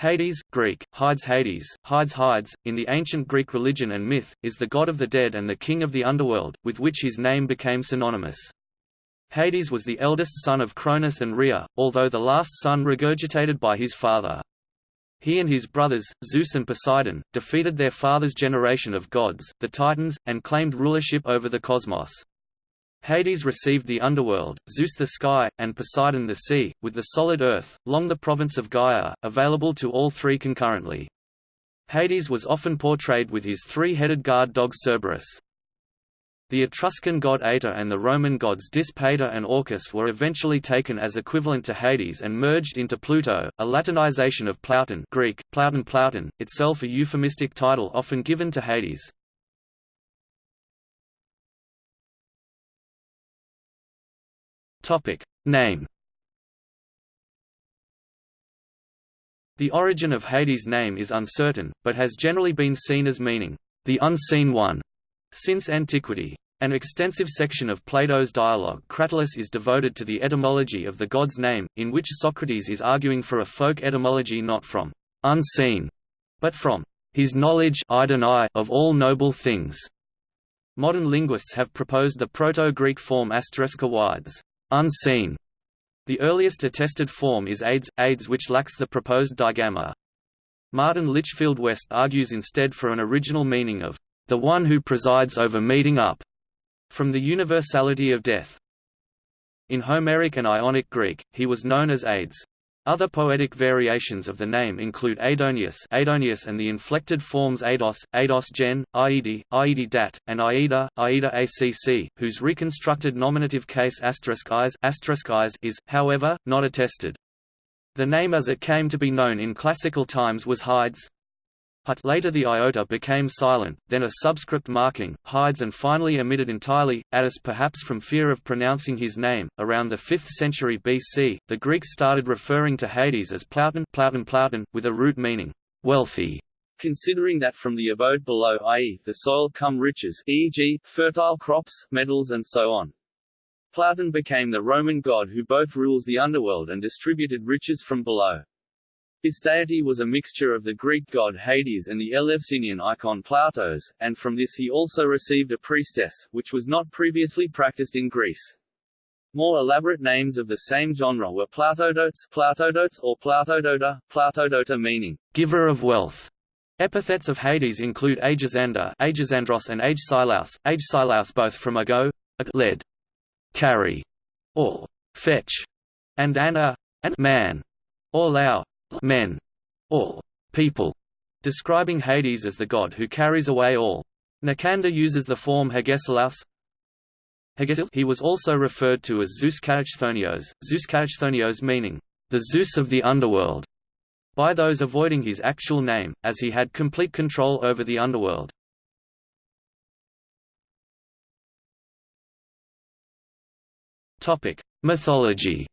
Hades, Greek, Hides Hades, Hides Hides, in the ancient Greek religion and myth, is the god of the dead and the king of the underworld, with which his name became synonymous. Hades was the eldest son of Cronus and Rhea, although the last son regurgitated by his father. He and his brothers, Zeus and Poseidon, defeated their father's generation of gods, the Titans, and claimed rulership over the cosmos. Hades received the underworld, Zeus the sky, and Poseidon the sea, with the solid earth, long the province of Gaia, available to all three concurrently. Hades was often portrayed with his three-headed guard dog Cerberus. The Etruscan god Ator and the Roman gods Dis Pater and Orcus were eventually taken as equivalent to Hades and merged into Pluto, a Latinization of Plouton Greek, Plouton Plouton, itself a euphemistic title often given to Hades. Topic name. The origin of Hades' name is uncertain, but has generally been seen as meaning the unseen one since antiquity. An extensive section of Plato's dialogue Cratylus is devoted to the etymology of the god's name, in which Socrates is arguing for a folk etymology not from unseen, but from his knowledge of all noble things. Modern linguists have proposed the Proto-Greek form asteriska wides unseen. The earliest attested form is AIDS, AIDS which lacks the proposed digamma. Martin Litchfield West argues instead for an original meaning of the one who presides over meeting up, from the universality of death. In Homeric and Ionic Greek, he was known as Aides. Other poetic variations of the name include Aidoneus, Aidoneus and the inflected forms Aidos, Aidos gen, Aedi, Aedi dat, and Aida, Aida acc, whose reconstructed nominative case is, is, however, not attested. The name as it came to be known in classical times was Hides, Hut later the iota became silent, then a subscript marking, hides and finally omitted entirely, Attis perhaps from fear of pronouncing his name. Around the 5th century BC, the Greeks started referring to Hades as Plouton, Plouton, Plouton with a root meaning, wealthy, considering that from the abode below i.e., the soil come riches e.g., fertile crops, metals and so on. Plouton became the Roman god who both rules the underworld and distributed riches from below. His deity was a mixture of the Greek god Hades and the Eleusinian icon Ploutos, and from this he also received a priestess, which was not previously practiced in Greece. More elaborate names of the same genre were Plautodotes, Plautodotes or Plautodota, Plautodota meaning, giver of wealth. Epithets of Hades include Aegisander, Aegisandros and Agesilaus, Agesilaus both from ago, a lead, carry, or fetch, and Anna, and man, or lao, men, or people, describing Hades as the god who carries away all. Nicander uses the form Hegesilaus. He was also referred to as Zeus Katachthonios, Zeus Katachthonios meaning, the Zeus of the underworld, by those avoiding his actual name, as he had complete control over the underworld. Mythology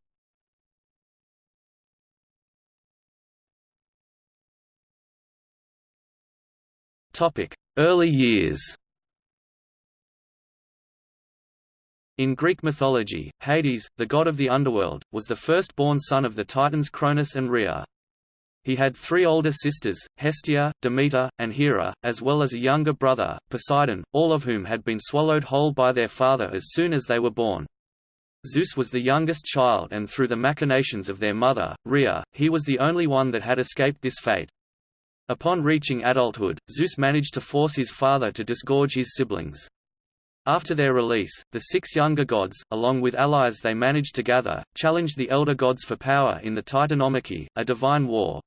Early years In Greek mythology, Hades, the god of the underworld, was the first-born son of the Titans Cronus and Rhea. He had three older sisters, Hestia, Demeter, and Hera, as well as a younger brother, Poseidon, all of whom had been swallowed whole by their father as soon as they were born. Zeus was the youngest child and through the machinations of their mother, Rhea, he was the only one that had escaped this fate. Upon reaching adulthood, Zeus managed to force his father to disgorge his siblings. After their release, the six younger gods, along with allies they managed to gather, challenged the elder gods for power in the Titanomachy, a divine war.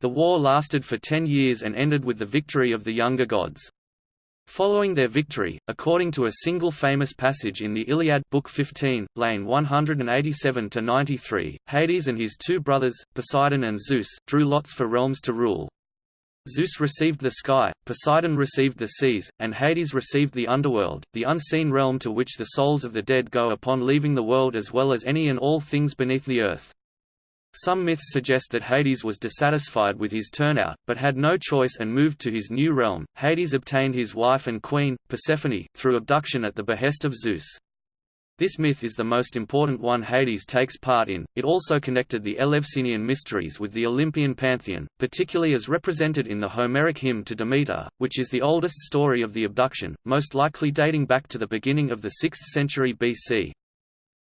The war lasted for ten years and ended with the victory of the younger gods. Following their victory, according to a single famous passage in the Iliad Book 15, lane 187–93, Hades and his two brothers, Poseidon and Zeus, drew lots for realms to rule. Zeus received the sky, Poseidon received the seas, and Hades received the underworld, the unseen realm to which the souls of the dead go upon leaving the world as well as any and all things beneath the earth. Some myths suggest that Hades was dissatisfied with his turnout, but had no choice and moved to his new realm. Hades obtained his wife and queen, Persephone, through abduction at the behest of Zeus. This myth is the most important one Hades takes part in. It also connected the Eleusinian mysteries with the Olympian pantheon, particularly as represented in the Homeric hymn to Demeter, which is the oldest story of the abduction, most likely dating back to the beginning of the 6th century BC.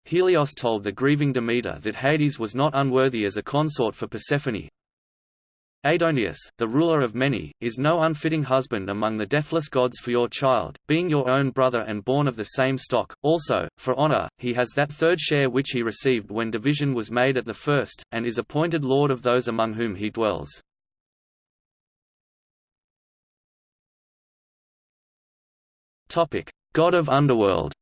Helios told the grieving Demeter that Hades was not unworthy as a consort for Persephone, Aidoneus, the ruler of many, is no unfitting husband among the deathless gods for your child, being your own brother and born of the same stock. Also, for honor, he has that third share which he received when division was made at the first, and is appointed lord of those among whom he dwells. God of underworld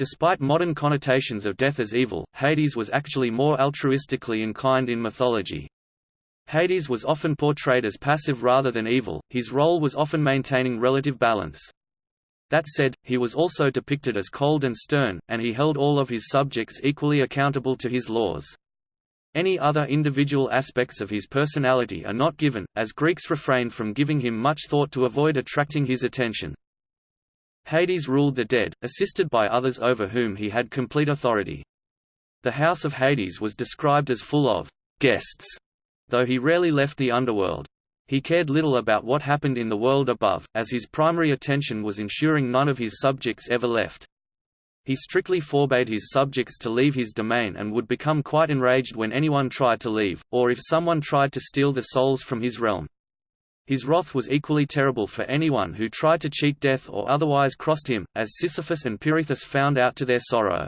Despite modern connotations of death as evil, Hades was actually more altruistically inclined in mythology. Hades was often portrayed as passive rather than evil, his role was often maintaining relative balance. That said, he was also depicted as cold and stern, and he held all of his subjects equally accountable to his laws. Any other individual aspects of his personality are not given, as Greeks refrained from giving him much thought to avoid attracting his attention. Hades ruled the dead, assisted by others over whom he had complete authority. The house of Hades was described as full of guests, though he rarely left the underworld. He cared little about what happened in the world above, as his primary attention was ensuring none of his subjects ever left. He strictly forbade his subjects to leave his domain and would become quite enraged when anyone tried to leave, or if someone tried to steal the souls from his realm. His wrath was equally terrible for anyone who tried to cheat death or otherwise crossed him, as Sisyphus and Pirithous found out to their sorrow.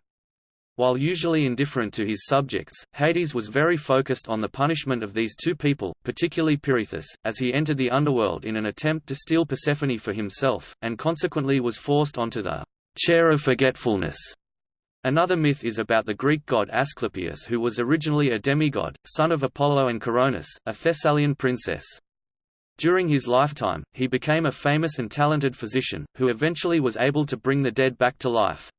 While usually indifferent to his subjects, Hades was very focused on the punishment of these two people, particularly Pirithous, as he entered the underworld in an attempt to steal Persephone for himself, and consequently was forced onto the chair of forgetfulness. Another myth is about the Greek god Asclepius who was originally a demigod, son of Apollo and Coronis, a Thessalian princess. During his lifetime, he became a famous and talented physician, who eventually was able to bring the dead back to life.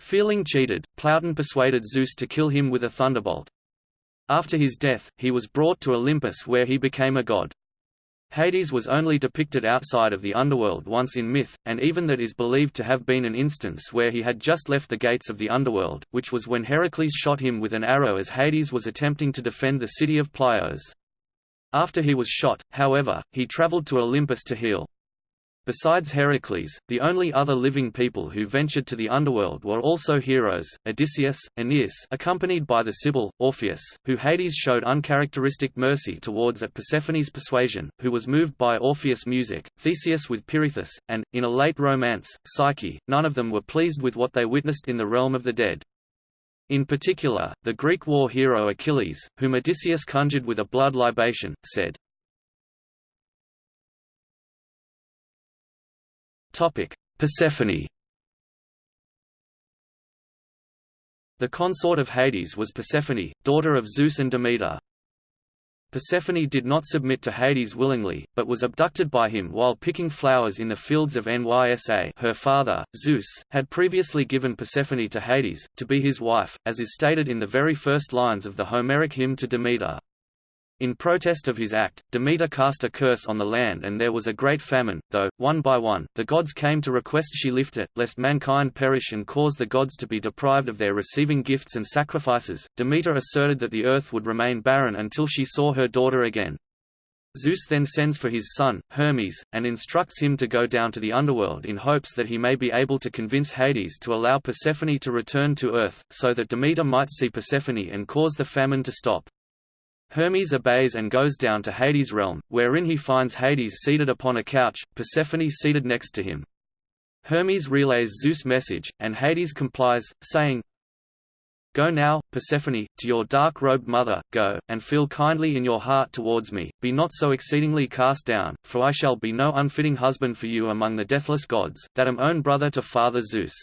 Feeling cheated, Pluton persuaded Zeus to kill him with a thunderbolt. After his death, he was brought to Olympus where he became a god. Hades was only depicted outside of the underworld once in myth, and even that is believed to have been an instance where he had just left the gates of the underworld, which was when Heracles shot him with an arrow as Hades was attempting to defend the city of Pylos. After he was shot, however, he traveled to Olympus to heal. Besides Heracles, the only other living people who ventured to the underworld were also heroes, Odysseus, Aeneas accompanied by the Sibyl, Orpheus, who Hades showed uncharacteristic mercy towards at Persephone's persuasion, who was moved by Orpheus' music, Theseus with Pirithous, and, in a late romance, Psyche, none of them were pleased with what they witnessed in the realm of the dead. In particular, the Greek war hero Achilles, whom Odysseus conjured with a blood libation, said, Persephone The consort of Hades was Persephone, daughter of Zeus and Demeter. Persephone did not submit to Hades willingly, but was abducted by him while picking flowers in the fields of Nysa her father, Zeus, had previously given Persephone to Hades, to be his wife, as is stated in the very first lines of the Homeric hymn to Demeter. In protest of his act, Demeter cast a curse on the land and there was a great famine, though, one by one, the gods came to request she lift it, lest mankind perish and cause the gods to be deprived of their receiving gifts and sacrifices. Demeter asserted that the earth would remain barren until she saw her daughter again. Zeus then sends for his son, Hermes, and instructs him to go down to the underworld in hopes that he may be able to convince Hades to allow Persephone to return to Earth, so that Demeter might see Persephone and cause the famine to stop. Hermes obeys and goes down to Hades' realm, wherein he finds Hades seated upon a couch, Persephone seated next to him. Hermes relays Zeus' message, and Hades complies, saying, Go now, Persephone, to your dark-robed mother, go, and feel kindly in your heart towards me, be not so exceedingly cast down, for I shall be no unfitting husband for you among the deathless gods, that am own brother to Father Zeus.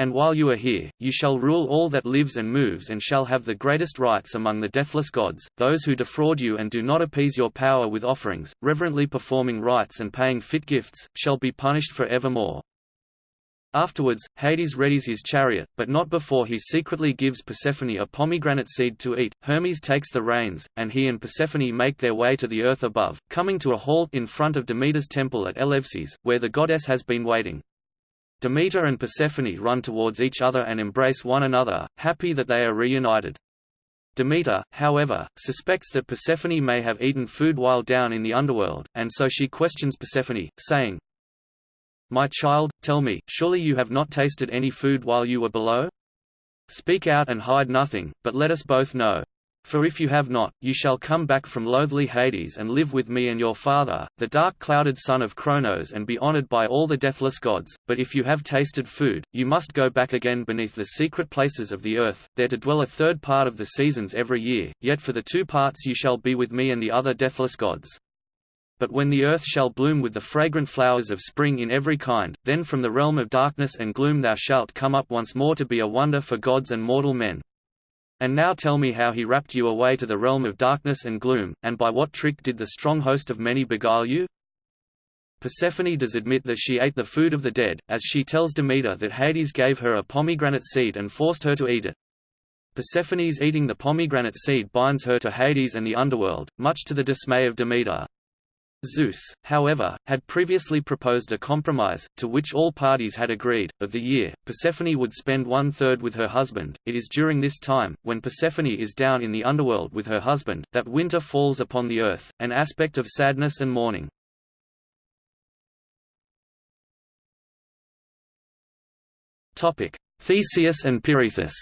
And while you are here, you shall rule all that lives and moves and shall have the greatest rights among the deathless gods. Those who defraud you and do not appease your power with offerings, reverently performing rites and paying fit gifts, shall be punished for evermore. Afterwards, Hades readies his chariot, but not before he secretly gives Persephone a pomegranate seed to eat. Hermes takes the reins, and he and Persephone make their way to the earth above, coming to a halt in front of Demeter's temple at Eleusis, where the goddess has been waiting. Demeter and Persephone run towards each other and embrace one another, happy that they are reunited. Demeter, however, suspects that Persephone may have eaten food while down in the underworld, and so she questions Persephone, saying, My child, tell me, surely you have not tasted any food while you were below? Speak out and hide nothing, but let us both know. For if you have not, you shall come back from loathly Hades and live with me and your father, the dark-clouded son of Kronos and be honored by all the deathless gods, but if you have tasted food, you must go back again beneath the secret places of the earth, there to dwell a third part of the seasons every year, yet for the two parts you shall be with me and the other deathless gods. But when the earth shall bloom with the fragrant flowers of spring in every kind, then from the realm of darkness and gloom thou shalt come up once more to be a wonder for gods and mortal men. And now tell me how he rapt you away to the realm of darkness and gloom, and by what trick did the strong host of many beguile you? Persephone does admit that she ate the food of the dead, as she tells Demeter that Hades gave her a pomegranate seed and forced her to eat it. Persephone's eating the pomegranate seed binds her to Hades and the underworld, much to the dismay of Demeter. Zeus, however, had previously proposed a compromise, to which all parties had agreed. Of the year, Persephone would spend one third with her husband. It is during this time, when Persephone is down in the underworld with her husband, that winter falls upon the earth, an aspect of sadness and mourning. Theseus and Pirithous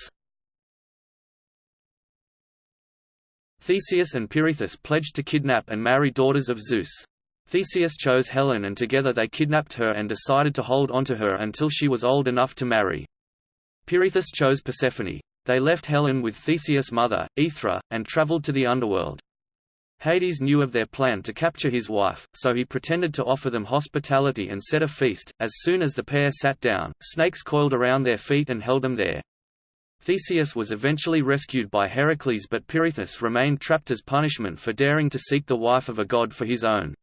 Theseus and Pirithous pledged to kidnap and marry daughters of Zeus. Theseus chose Helen and together they kidnapped her and decided to hold onto her until she was old enough to marry. Pirithous chose Persephone. They left Helen with Theseus' mother, Aethra, and traveled to the underworld. Hades knew of their plan to capture his wife, so he pretended to offer them hospitality and set a feast. As soon as the pair sat down, snakes coiled around their feet and held them there. Theseus was eventually rescued by Heracles but Pirithous remained trapped as punishment for daring to seek the wife of a god for his own.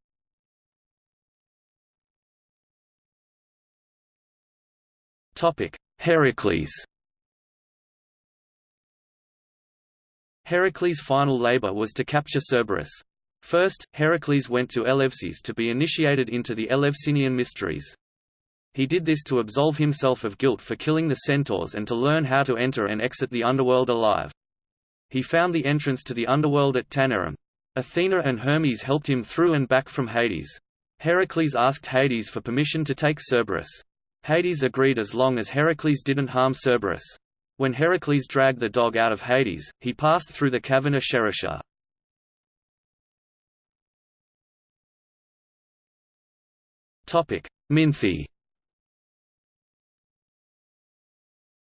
Heracles Heracles' final labor was to capture Cerberus. First, Heracles went to Eleusis to be initiated into the Eleusinian mysteries. He did this to absolve himself of guilt for killing the centaurs and to learn how to enter and exit the underworld alive. He found the entrance to the underworld at Taenarum. Athena and Hermes helped him through and back from Hades. Heracles asked Hades for permission to take Cerberus. Hades agreed as long as Heracles didn't harm Cerberus. When Heracles dragged the dog out of Hades, he passed through the cavern of Shereshah. Minthe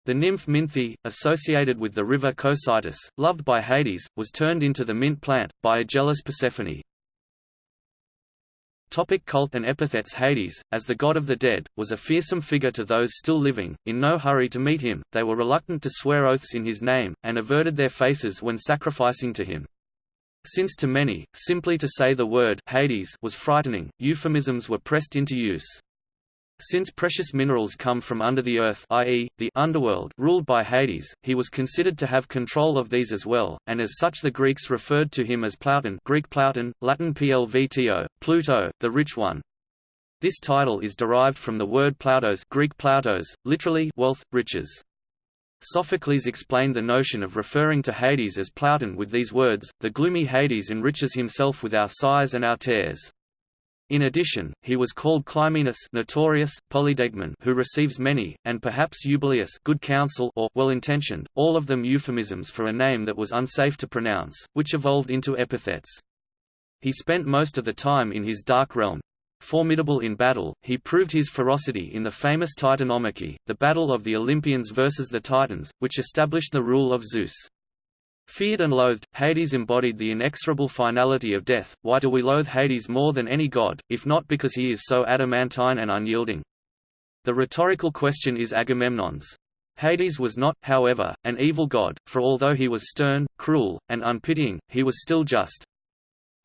The nymph Minthe, associated with the river Cocytus, loved by Hades, was turned into the mint plant, by a jealous Persephone. Topic cult and epithets Hades, as the god of the dead, was a fearsome figure to those still living, in no hurry to meet him, they were reluctant to swear oaths in his name, and averted their faces when sacrificing to him. Since to many, simply to say the word Hades was frightening, euphemisms were pressed into use. Since precious minerals come from under the earth i.e., the underworld ruled by Hades, he was considered to have control of these as well, and as such the Greeks referred to him as Plouton Greek Plouton, Latin Plvto, Pluto, the Rich One. This title is derived from the word ploutos Greek ploutos, literally wealth, riches. Sophocles explained the notion of referring to Hades as Plouton with these words, the gloomy Hades enriches himself with our sighs and our tears. In addition, he was called Clymenus notorious, Polydegmon who receives many, and perhaps Eubuleus good counsel or well-intentioned, all of them euphemisms for a name that was unsafe to pronounce, which evolved into epithets. He spent most of the time in his dark realm. Formidable in battle, he proved his ferocity in the famous Titanomachy, the battle of the Olympians versus the Titans, which established the rule of Zeus. Feared and loathed, Hades embodied the inexorable finality of death. Why do we loathe Hades more than any god, if not because he is so adamantine and unyielding? The rhetorical question is Agamemnon's. Hades was not, however, an evil god, for although he was stern, cruel, and unpitying, he was still just.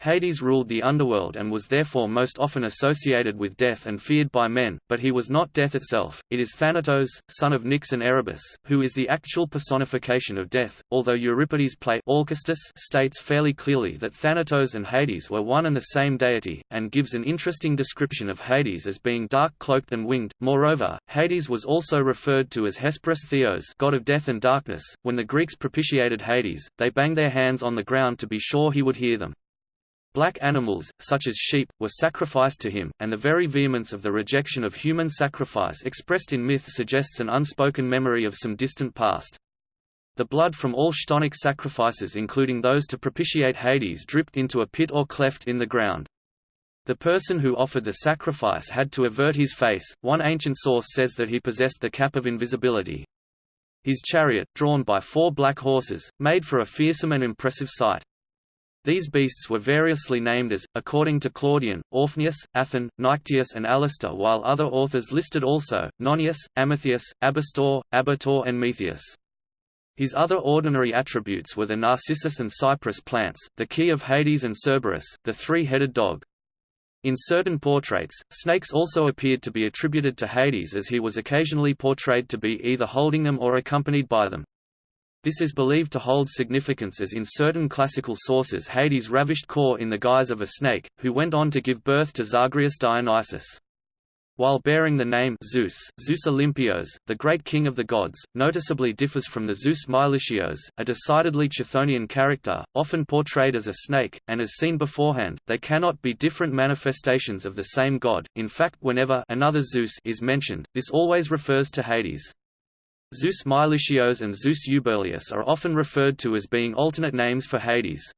Hades ruled the underworld and was therefore most often associated with death and feared by men, but he was not death itself. It is Thanatos, son of Nyx and Erebus, who is the actual personification of death, although Euripides' play Alcestis states fairly clearly that Thanatos and Hades were one and the same deity, and gives an interesting description of Hades as being dark-cloaked and winged. Moreover, Hades was also referred to as Hesperus Theos, god of death and darkness. When the Greeks propitiated Hades, they banged their hands on the ground to be sure he would hear them. Black animals, such as sheep, were sacrificed to him, and the very vehemence of the rejection of human sacrifice expressed in myth suggests an unspoken memory of some distant past. The blood from all Chthonic sacrifices including those to propitiate Hades dripped into a pit or cleft in the ground. The person who offered the sacrifice had to avert his face, one ancient source says that he possessed the cap of invisibility. His chariot, drawn by four black horses, made for a fearsome and impressive sight. These beasts were variously named as, according to Claudian, Orphnius, Aethon, Nyctius and Alastor while other authors listed also, Nonius, Amethius, Abastor, Abator and Methius. His other ordinary attributes were the narcissus and cypress plants, the key of Hades and Cerberus, the three-headed dog. In certain portraits, snakes also appeared to be attributed to Hades as he was occasionally portrayed to be either holding them or accompanied by them. This is believed to hold significance as in certain classical sources Hades ravished Kore in the guise of a snake, who went on to give birth to Zagreus Dionysus. While bearing the name Zeus, Zeus Olympios, the great king of the gods, noticeably differs from the Zeus Meilichios, a decidedly Chthonian character, often portrayed as a snake, and as seen beforehand, they cannot be different manifestations of the same god. In fact, whenever another Zeus is mentioned, this always refers to Hades. Zeus Meilichios and Zeus Euberleus are often referred to as being alternate names for Hades.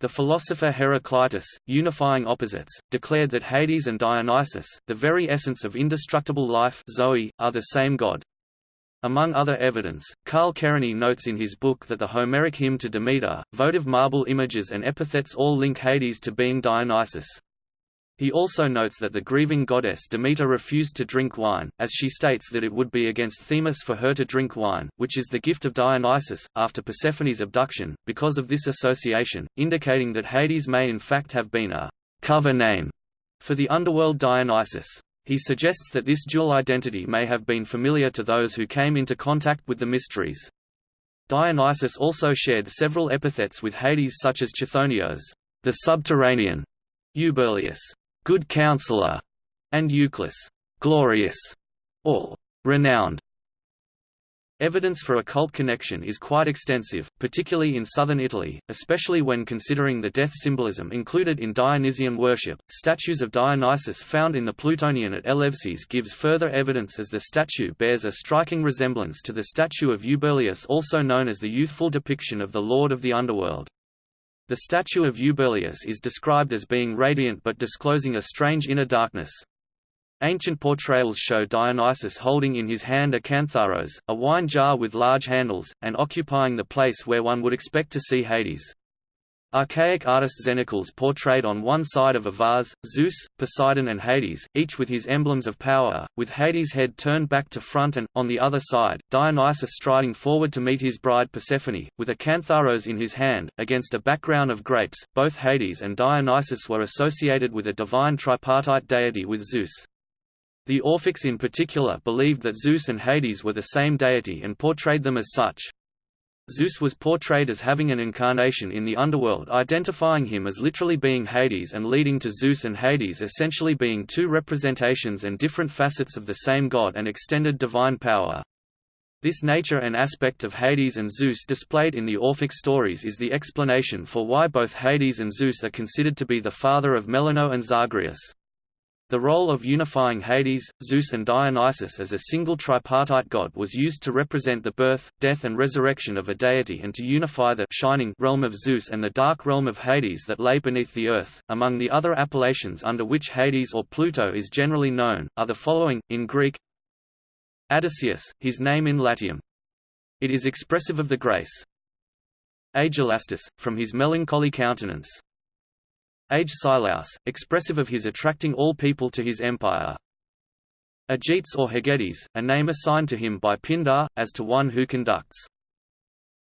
The philosopher Heraclitus, unifying opposites, declared that Hades and Dionysus, the very essence of indestructible life Zoe, are the same god. Among other evidence, Carl Kerényi notes in his book that the Homeric hymn to Demeter, votive marble images and epithets all link Hades to being Dionysus. He also notes that the grieving goddess Demeter refused to drink wine, as she states that it would be against Themis for her to drink wine, which is the gift of Dionysus, after Persephone's abduction, because of this association, indicating that Hades may in fact have been a cover name for the underworld Dionysus. He suggests that this dual identity may have been familiar to those who came into contact with the mysteries. Dionysus also shared several epithets with Hades such as Chthonios, the subterranean, Euberleus, good counselor, and Euclus, glorious, or renowned. Evidence for occult connection is quite extensive, particularly in southern Italy, especially when considering the death symbolism included in Dionysian worship. Statues of Dionysus found in the Plutonian at Eleusis gives further evidence as the statue bears a striking resemblance to the statue of Euberleus also known as the youthful depiction of the Lord of the Underworld. The statue of Euberleus is described as being radiant but disclosing a strange inner darkness. Ancient portrayals show Dionysus holding in his hand a cantharos, a wine jar with large handles, and occupying the place where one would expect to see Hades. Archaic artist Xenocles portrayed on one side of a vase, Zeus, Poseidon and Hades, each with his emblems of power, with Hades' head turned back to front and, on the other side, Dionysus striding forward to meet his bride Persephone, with a cantharos in his hand, against a background of grapes. Both Hades and Dionysus were associated with a divine tripartite deity with Zeus. The Orphics in particular believed that Zeus and Hades were the same deity and portrayed them as such. Zeus was portrayed as having an incarnation in the underworld identifying him as literally being Hades and leading to Zeus and Hades essentially being two representations and different facets of the same god and extended divine power. This nature and aspect of Hades and Zeus displayed in the Orphic stories is the explanation for why both Hades and Zeus are considered to be the father of Melinoe and Zagreus. The role of unifying Hades, Zeus and Dionysus as a single tripartite god was used to represent the birth, death and resurrection of a deity and to unify the shining realm of Zeus and the dark realm of Hades that lay beneath the earth. Among the other appellations under which Hades or Pluto is generally known, are the following, in Greek Odysseus, his name in Latium. It is expressive of the grace. Aegilastus, from his melancholy countenance. Age Silaus, expressive of his attracting all people to his empire. Agetes or Hegetes, a name assigned to him by Pindar, as to one who conducts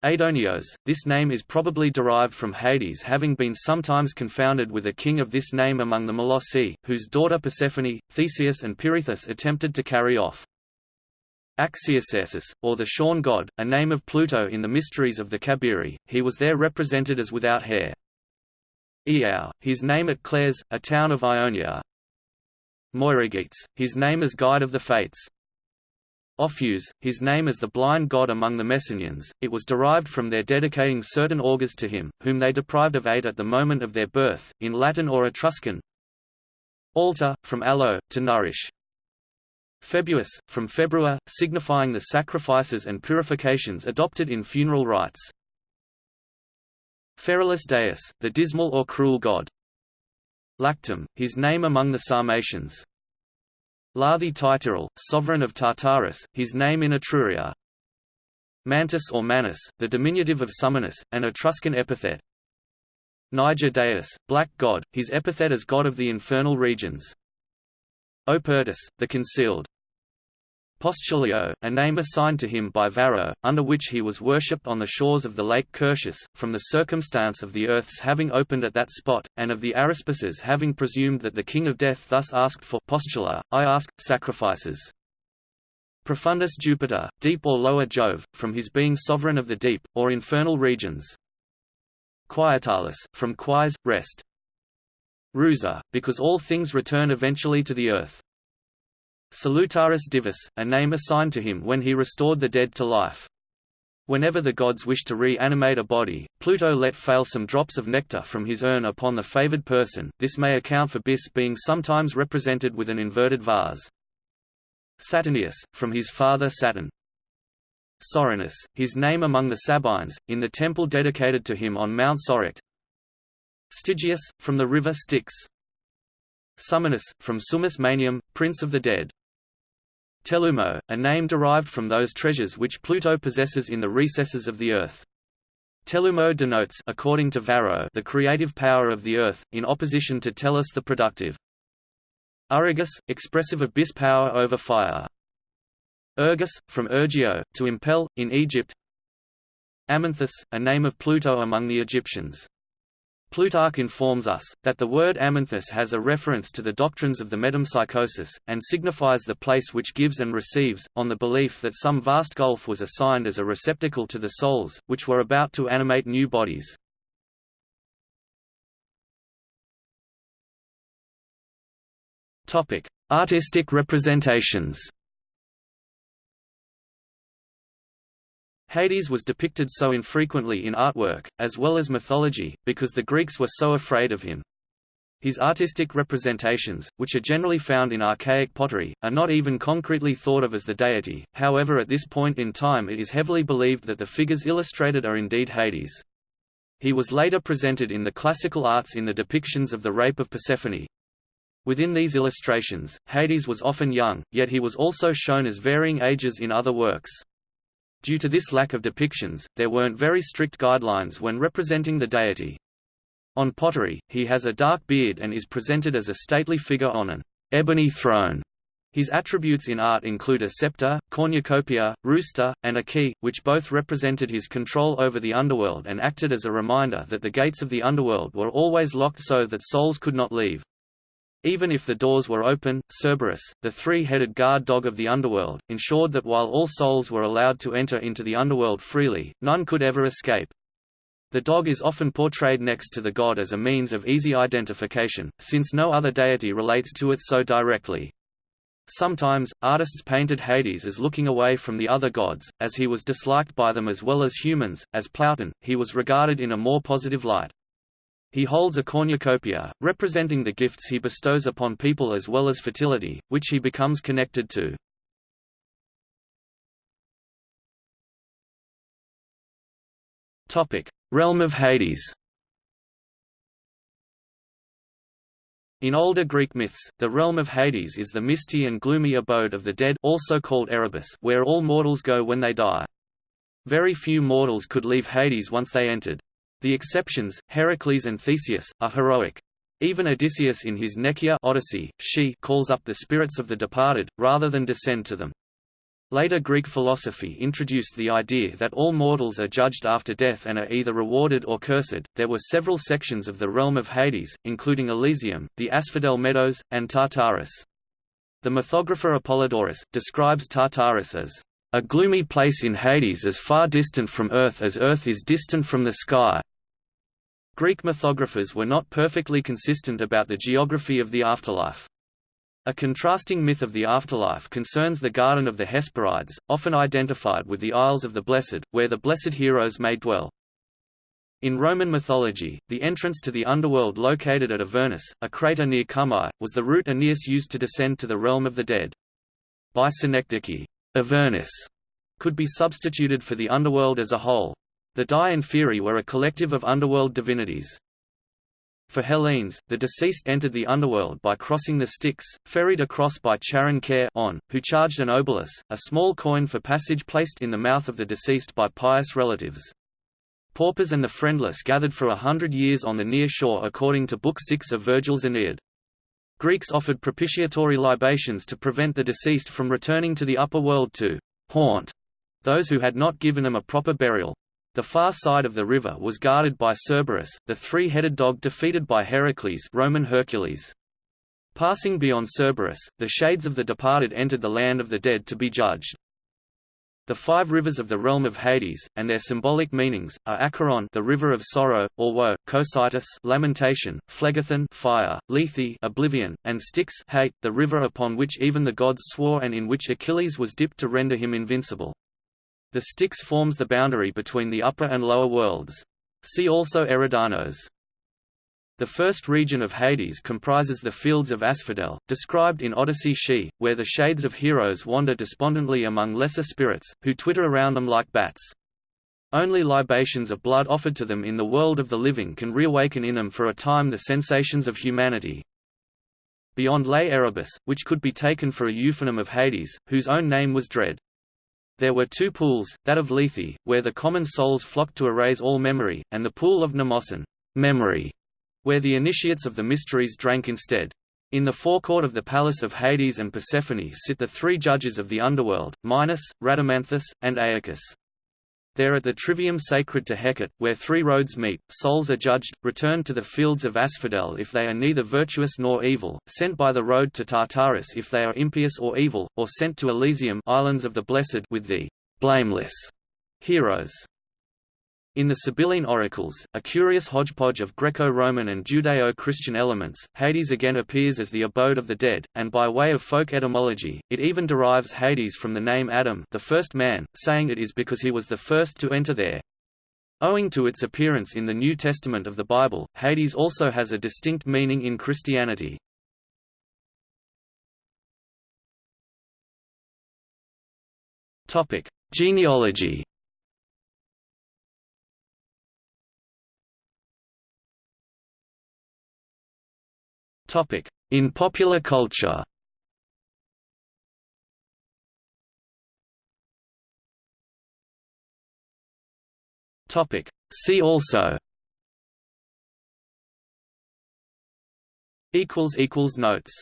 Aidoneos, this name is probably derived from Hades having been sometimes confounded with a king of this name among the Molossi, whose daughter Persephone, Theseus and Pirithous attempted to carry off. Axiousasis, or the shorn god, a name of Pluto in the Mysteries of the Kabiri, he was there represented as without hair. Iao, his name at Claros, a town of Ionia. Moiragetes, his name as guide of the fates. Ophius, his name as the blind god among the Messenians, it was derived from their dedicating certain augurs to him, whom they deprived of aid at the moment of their birth, in Latin or Etruscan. Altar, from aloe, to nourish. Februus, from februa, signifying the sacrifices and purifications adopted in funeral rites. Ferulus Deus, the dismal or cruel god. Lactum, his name among the Sarmatians. Larthi Tityrel, sovereign of Tartarus, his name in Etruria. Mantus or Manus, the diminutive of Summanus, an Etruscan epithet. Niger Deus, black god, his epithet as god of the infernal regions. Opertus, the concealed. Postulio, a name assigned to him by Varro, under which he was worshipped on the shores of the lake Curtius, from the circumstance of the earth's having opened at that spot, and of the Aruspices having presumed that the king of death thus asked for postula, I ask, sacrifices. Profundus Jupiter, deep or lower Jove, from his being sovereign of the deep, or infernal regions. Quietalis, from quies, rest. Rusa, because all things return eventually to the earth. Salutaris Divus, a name assigned to him when he restored the dead to life. Whenever the gods wished to re-animate a body, Pluto let fail some drops of nectar from his urn upon the favored person, this may account for Dis being sometimes represented with an inverted vase. Saturnius, from his father Saturn. Soranus, his name among the Sabines, in the temple dedicated to him on Mount Soracte. Stygius, from the river Styx. Summanus, from Summus Manium, prince of the dead. Telumo, a name derived from those treasures which Pluto possesses in the recesses of the earth. Telumo denotes according to Varro the creative power of the earth, in opposition to Tellus the productive. Urgus, expressive of bis power over fire. Ergus, from Ergio, to impel, in Egypt. Amenthus, a name of Pluto among the Egyptians. Plutarch informs us, that the word amenthus has a reference to the doctrines of the metempsychosis, and signifies the place which gives and receives, on the belief that some vast gulf was assigned as a receptacle to the souls, which were about to animate new bodies. Artistic representations Hades was depicted so infrequently in artwork, as well as mythology, because the Greeks were so afraid of him. His artistic representations, which are generally found in archaic pottery, are not even concretely thought of as the deity, however at this point in time it is heavily believed that the figures illustrated are indeed Hades. He was later presented in the classical arts in the depictions of the rape of Persephone. Within these illustrations, Hades was often young, yet he was also shown as varying ages in other works. Due to this lack of depictions, there weren't very strict guidelines when representing the deity. On pottery, he has a dark beard and is presented as a stately figure on an ebony throne. His attributes in art include a scepter, cornucopia, rooster, and a key, which both represented his control over the underworld and acted as a reminder that the gates of the underworld were always locked so that souls could not leave. Even if the doors were open, Cerberus, the three-headed guard dog of the underworld, ensured that while all souls were allowed to enter into the underworld freely, none could ever escape. The dog is often portrayed next to the god as a means of easy identification, since no other deity relates to it so directly. Sometimes, artists painted Hades as looking away from the other gods, as he was disliked by them as well as humans. As Pluton, he was regarded in a more positive light. He holds a cornucopia, representing the gifts he bestows upon people as well as fertility, which he becomes connected to. Realm of Hades In older Greek myths, the realm of Hades is the misty and gloomy abode of the dead also called Erebus where all mortals go when they die. Very few mortals could leave Hades once they entered. The exceptions, Heracles and Theseus, are heroic. Even Odysseus in his Nekyia Odyssey, she calls up the spirits of the departed, rather than descend to them. Later Greek philosophy introduced the idea that all mortals are judged after death and are either rewarded or cursed. There were several sections of the realm of Hades, including Elysium, the Asphodel Meadows, and Tartarus. The mythographer Apollodorus describes Tartarus as a gloomy place in Hades as far distant from Earth as Earth is distant from the sky. Greek mythographers were not perfectly consistent about the geography of the afterlife. A contrasting myth of the afterlife concerns the Garden of the Hesperides, often identified with the Isles of the Blessed, where the blessed heroes may dwell. In Roman mythology, the entrance to the underworld located at Avernus, a crater near Cumae, was the route Aeneas used to descend to the realm of the dead. By synecdoche, Avernus could be substituted for the underworld as a whole. The Dii and Feri were a collective of underworld divinities. For Hellenes, the deceased entered the underworld by crossing the Styx, ferried across by Charon Care on, who charged an obolus, a small coin for passage placed in the mouth of the deceased by pious relatives. Paupers and the friendless gathered for a hundred years on the near shore according to Book 6 of Virgil's Aeneid. Greeks offered propitiatory libations to prevent the deceased from returning to the upper world to haunt those who had not given them a proper burial. The far side of the river was guarded by Cerberus, the three-headed dog defeated by Heracles Roman Hercules. Passing beyond Cerberus, the shades of the departed entered the land of the dead to be judged. The five rivers of the realm of Hades, and their symbolic meanings, are Acheron the river of sorrow, or woe, Cocytus lamentation, Phlegethon fire, Lethe oblivion, and Styx hate, the river upon which even the gods swore and in which Achilles was dipped to render him invincible. The Styx forms the boundary between the upper and lower worlds. See also Eridanos. The first region of Hades comprises the fields of Asphodel, described in Odyssey She, where the shades of heroes wander despondently among lesser spirits, who twitter around them like bats. Only libations of blood offered to them in the world of the living can reawaken in them for a time the sensations of humanity. Beyond lay Erebus, which could be taken for a euphemism of Hades, whose own name was Dread. There were two pools, that of Lethe, where the common souls flocked to erase all memory, and the pool of Mnemosyne memory, where the initiates of the mysteries drank instead. In the forecourt of the palace of Hades and Persephone sit the three judges of the underworld, Minos, Rhadamanthus, and Aeacus. There at the trivium sacred to Hecate, where three roads meet, souls are judged, returned to the fields of Asphodel if they are neither virtuous nor evil, sent by the road to Tartarus if they are impious or evil, or sent to Elysium islands of the blessed with the blameless heroes. In the Sibylline oracles, a curious hodgepodge of Greco-Roman and Judeo-Christian elements, Hades again appears as the abode of the dead, and by way of folk etymology, it even derives Hades from the name Adam the first man, saying it is because he was the first to enter there. Owing to its appearance in the New Testament of the Bible, Hades also has a distinct meaning in Christianity. Genealogy In popular culture. See also. Notes